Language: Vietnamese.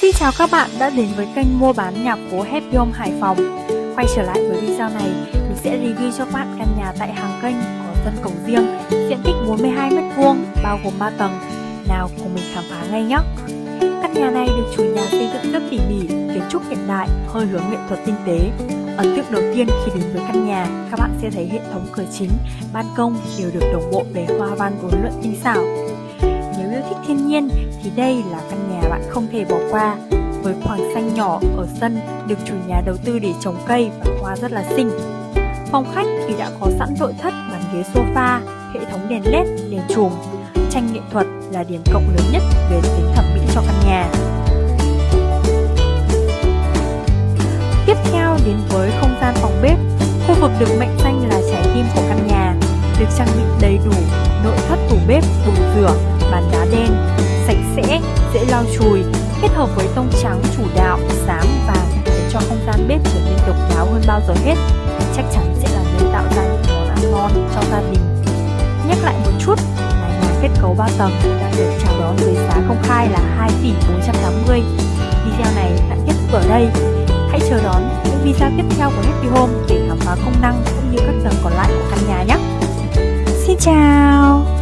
Xin chào các bạn đã đến với kênh mua bán nhà phố Happy Home Hải Phòng. Quay trở lại với video này, mình sẽ review cho các bạn căn nhà tại hàng kênh có sân cổng riêng diện tích 42m2 bao gồm 3 tầng. Nào cùng mình khám phá ngay nhé! Căn nhà này được chủ nhà xây dựng rất tỉ mỉ, kiến trúc hiện đại, hơi hướng nghệ thuật tinh tế. Ấn tượng đầu tiên khi đến với căn nhà, các bạn sẽ thấy hệ thống cửa chính, ban công đều được đồng bộ về hoa văn uốn lượn tinh xảo. Nếu yêu thích thiên nhiên thì đây là căn nhà bạn không thể bỏ qua. Với khoảng xanh nhỏ ở sân được chủ nhà đầu tư để trồng cây và hoa rất là xinh. Phòng khách thì đã có sẵn nội thất bàn ghế sofa, hệ thống đèn led, đèn chùm. Tranh nghệ thuật là điểm cộng lớn nhất về tính thẩm mỹ cho căn nhà. Tiếp theo đến với không gian phòng bếp, khu vực được mệnh danh là bếp, bồn rửa, bàn đá đen, sạch sẽ, dễ lau chùi, kết hợp với tông trắng chủ đạo, xám, vàng để cho không gian bếp trở nên độc đáo hơn bao giờ hết. Chắc chắn sẽ là nơi tạo ra những món ăn ngon cho gia đình. Nhắc lại một chút là nhà kết cấu 3 tầng đang được chào đón với giá công khai là 2 tỷ 480. Video này tạm kết thúc ở đây. Hãy chờ đón những video tiếp theo của Happy Home để khám phá công năng cũng như các tầng còn lại của căn nhà nhé. Xin chào!